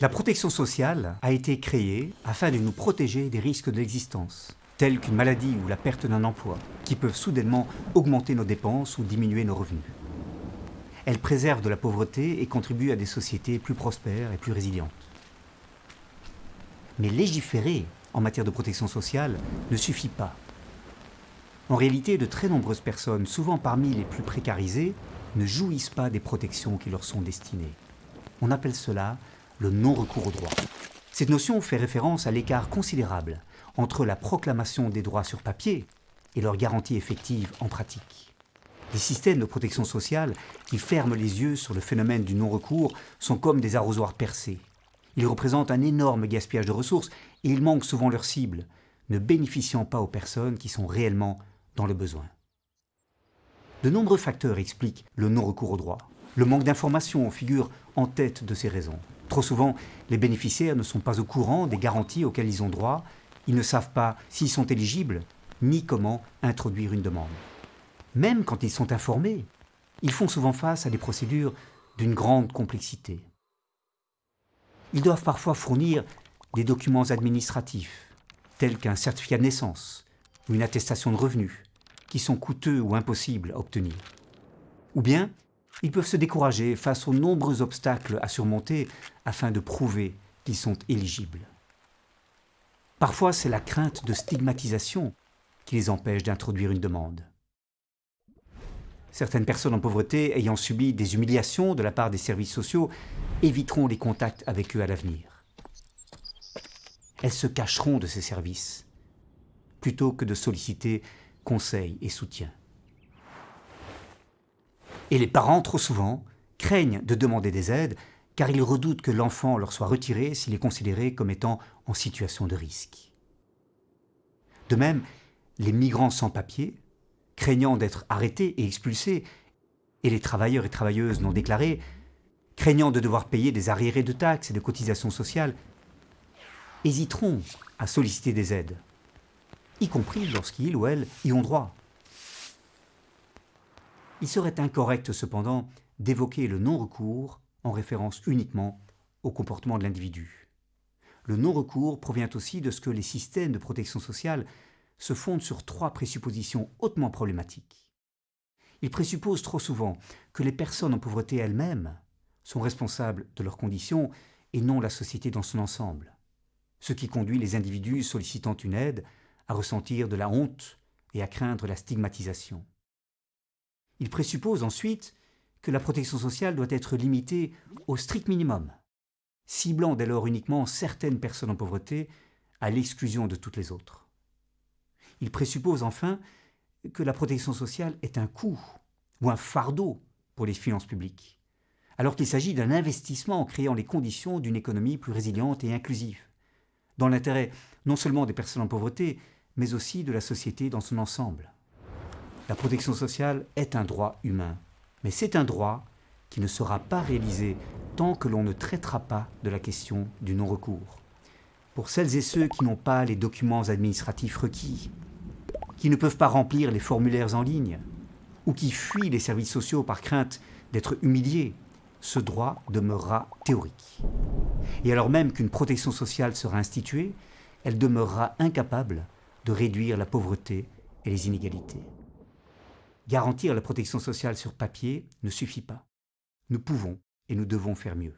La protection sociale a été créée afin de nous protéger des risques de l'existence, tels qu'une maladie ou la perte d'un emploi, qui peuvent soudainement augmenter nos dépenses ou diminuer nos revenus. Elle préserve de la pauvreté et contribue à des sociétés plus prospères et plus résilientes. Mais légiférer en matière de protection sociale ne suffit pas. En réalité, de très nombreuses personnes, souvent parmi les plus précarisées, ne jouissent pas des protections qui leur sont destinées. On appelle cela le non-recours au droit. Cette notion fait référence à l'écart considérable entre la proclamation des droits sur papier et leur garantie effective en pratique. Les systèmes de protection sociale qui ferment les yeux sur le phénomène du non-recours sont comme des arrosoirs percés. Ils représentent un énorme gaspillage de ressources et ils manquent souvent leur cible, ne bénéficiant pas aux personnes qui sont réellement dans le besoin. De nombreux facteurs expliquent le non-recours au droit. Le manque d'informations figure en tête de ces raisons. Trop souvent, les bénéficiaires ne sont pas au courant des garanties auxquelles ils ont droit, ils ne savent pas s'ils sont éligibles, ni comment introduire une demande. Même quand ils sont informés, ils font souvent face à des procédures d'une grande complexité. Ils doivent parfois fournir des documents administratifs, tels qu'un certificat de naissance ou une attestation de revenus, sont coûteux ou impossibles à obtenir. Ou bien, ils peuvent se décourager face aux nombreux obstacles à surmonter afin de prouver qu'ils sont éligibles. Parfois, c'est la crainte de stigmatisation qui les empêche d'introduire une demande. Certaines personnes en pauvreté ayant subi des humiliations de la part des services sociaux éviteront les contacts avec eux à l'avenir. Elles se cacheront de ces services plutôt que de solliciter conseil et soutien. Et les parents, trop souvent, craignent de demander des aides car ils redoutent que l'enfant leur soit retiré s'il est considéré comme étant en situation de risque. De même, les migrants sans papier, craignant d'être arrêtés et expulsés, et les travailleurs et travailleuses non déclarés, craignant de devoir payer des arriérés de taxes et de cotisations sociales, hésiteront à solliciter des aides, y compris lorsqu'ils ou elles y ont droit. Il serait incorrect cependant d'évoquer le non-recours en référence uniquement au comportement de l'individu. Le non-recours provient aussi de ce que les systèmes de protection sociale se fondent sur trois présuppositions hautement problématiques. Ils présupposent trop souvent que les personnes en pauvreté elles-mêmes sont responsables de leurs conditions et non la société dans son ensemble, ce qui conduit les individus sollicitant une aide à ressentir de la honte et à craindre la stigmatisation. Il présuppose ensuite que la protection sociale doit être limitée au strict minimum, ciblant dès lors uniquement certaines personnes en pauvreté à l'exclusion de toutes les autres. Il présuppose enfin que la protection sociale est un coût ou un fardeau pour les finances publiques, alors qu'il s'agit d'un investissement en créant les conditions d'une économie plus résiliente et inclusive, dans l'intérêt non seulement des personnes en pauvreté, mais aussi de la société dans son ensemble. La protection sociale est un droit humain, mais c'est un droit qui ne sera pas réalisé tant que l'on ne traitera pas de la question du non-recours. Pour celles et ceux qui n'ont pas les documents administratifs requis, qui ne peuvent pas remplir les formulaires en ligne, ou qui fuient les services sociaux par crainte d'être humiliés, ce droit demeurera théorique. Et alors même qu'une protection sociale sera instituée, elle demeurera incapable de réduire la pauvreté et les inégalités. Garantir la protection sociale sur papier ne suffit pas. Nous pouvons et nous devons faire mieux.